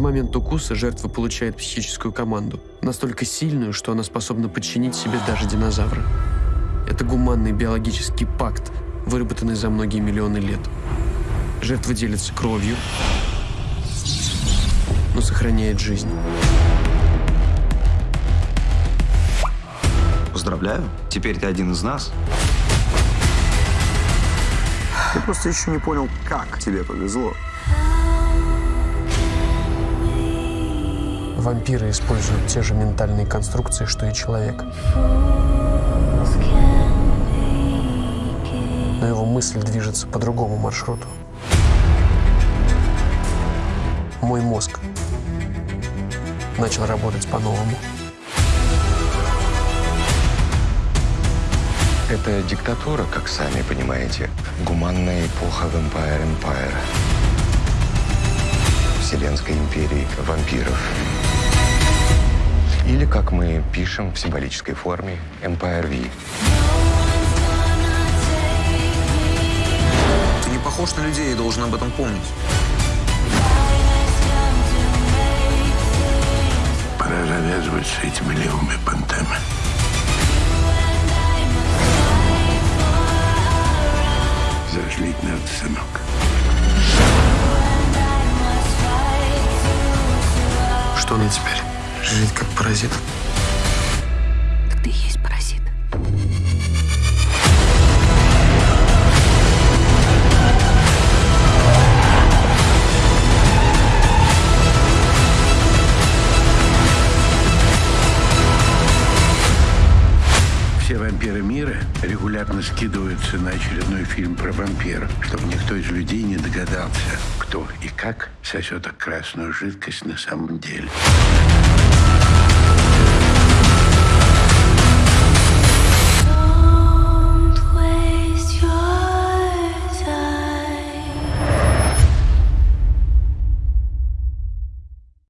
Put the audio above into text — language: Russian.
В момент укуса жертва получает психическую команду, настолько сильную, что она способна подчинить себе даже динозавра. Это гуманный биологический пакт, выработанный за многие миллионы лет. Жертва делится кровью, но сохраняет жизнь. Поздравляю, теперь ты один из нас. Я просто еще не понял, как тебе повезло. Вампиры используют те же ментальные конструкции, что и человек. Но его мысль движется по другому маршруту. Мой мозг начал работать по-новому. Это диктатура, как сами понимаете. Гуманная эпоха Vampire Empire. Вселенской империи вампиров. Или, как мы пишем в символической форме, Empire V. Ты не похож на людей и должен об этом помнить. Пора завязывать с этими левыми понтами. Что она теперь? Жить как паразит? Так ты есть Все вампиры мира регулярно скидываются на очередной фильм про вампиров, чтобы никто из людей не догадался, кто и как сосет красную жидкость на самом деле.